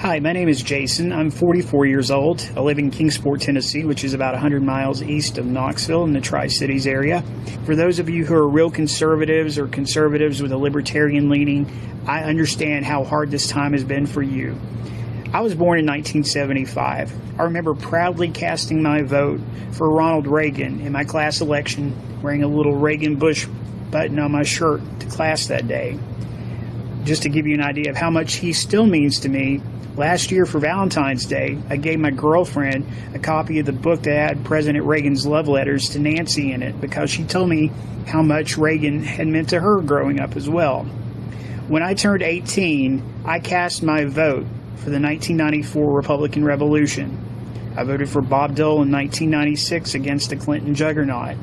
Hi, my name is Jason. I'm 44 years old. I live in Kingsport, Tennessee, which is about 100 miles east of Knoxville in the Tri Cities area. For those of you who are real conservatives or conservatives with a libertarian leaning, I understand how hard this time has been for you. I was born in 1975. I remember proudly casting my vote for Ronald Reagan in my class election, wearing a little Reagan Bush button on my shirt to class that day. Just to give you an idea of how much he still means to me, last year for Valentine's Day, I gave my girlfriend a copy of the book that had President Reagan's love letters to Nancy in it because she told me how much Reagan had meant to her growing up as well. When I turned 18, I cast my vote for the 1994 Republican Revolution. I voted for Bob Dole in 1996 against the Clinton juggernaut.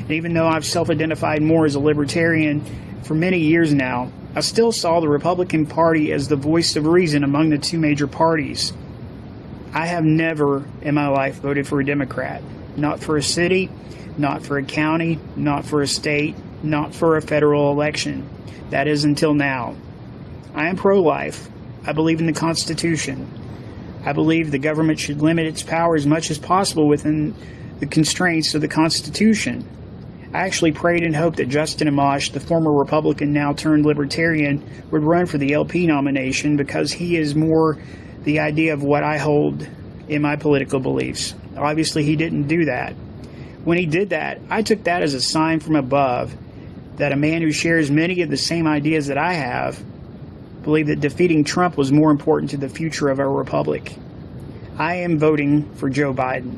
And even though I've self identified more as a libertarian for many years now, I still saw the Republican Party as the voice of reason among the two major parties. I have never in my life voted for a Democrat. Not for a city, not for a county, not for a state, not for a federal election. That is until now. I am pro life. I believe in the Constitution. I believe the government should limit its power as much as possible within the constraints of the Constitution. I actually prayed and hoped that Justin Amash, the former Republican now turned Libertarian, would run for the LP nomination because he is more the idea of what I hold in my political beliefs. Obviously, he didn't do that. When he did that, I took that as a sign from above that a man who shares many of the same ideas that I have believed that defeating Trump was more important to the future of our republic. I am voting for Joe Biden.